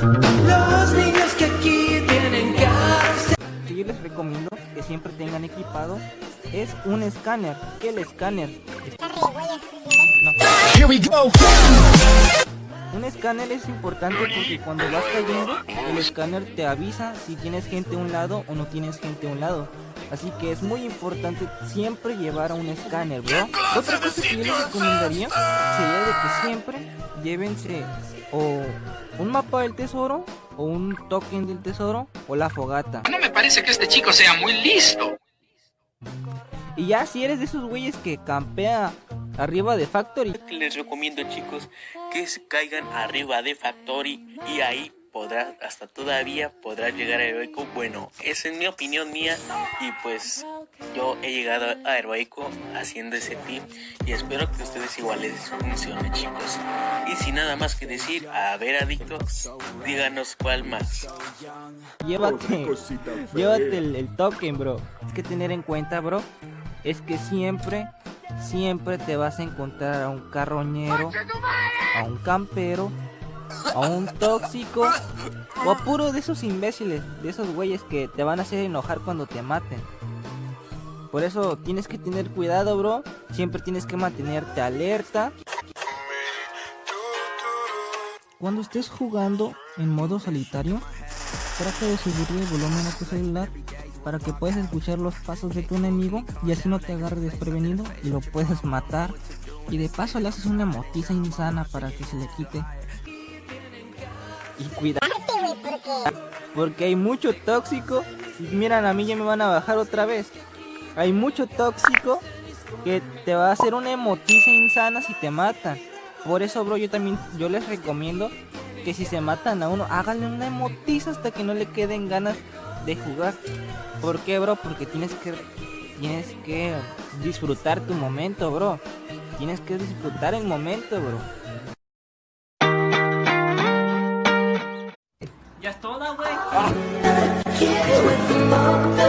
Los niños que aquí tienen que yo les recomiendo que siempre tengan equipado es un escáner. ¿Qué el escáner? No. Here we go. Un escáner es importante porque cuando vas cayendo, el escáner te avisa si tienes gente a un lado o no tienes gente a un lado. Así que es muy importante siempre llevar a un escáner, bro. Otra cosa que yo les recomendaría sería de que siempre llévense o un mapa del tesoro o un token del tesoro o la fogata. No me parece que este chico sea muy listo. Y ya si eres de esos güeyes que campea arriba de Factory, Les recomiendo chicos que se caigan arriba de Factory y ahí podrá, hasta todavía podrá llegar a heroico. Bueno, esa es mi opinión mía y pues yo he llegado a heroico haciendo ese team y espero que ustedes igual les funcione chicos. Y sin nada más que decir, a ver adictos, díganos cuál más. llévate, llévate el, el token, bro. Es que tener en cuenta, bro, es que siempre, siempre te vas a encontrar a un carroñero, a un campero, a un tóxico o a puro de esos imbéciles, de esos güeyes que te van a hacer enojar cuando te maten. Por eso tienes que tener cuidado, bro. Siempre tienes que mantenerte alerta. Cuando estés jugando en modo solitario, trata de subir el volumen a tu celular para que puedas escuchar los pasos de tu enemigo y así no te agarre desprevenido y lo puedes matar. Y de paso le haces una motiza insana para que se le quite. Y cuidado. Porque hay mucho tóxico. Y miran, a mí ya me van a bajar otra vez. Hay mucho tóxico que te va a hacer una emotiza insana si te matan. Por eso, bro, yo también yo les recomiendo que si se matan a uno, háganle una emotiza hasta que no le queden ganas de jugar. ¿Por qué, bro? Porque tienes que tienes que disfrutar tu momento, bro. Tienes que disfrutar el momento, bro. Ya es toda, güey. Motor